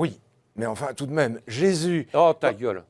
Oui, mais enfin, tout de même, Jésus. Oh, ta gueule.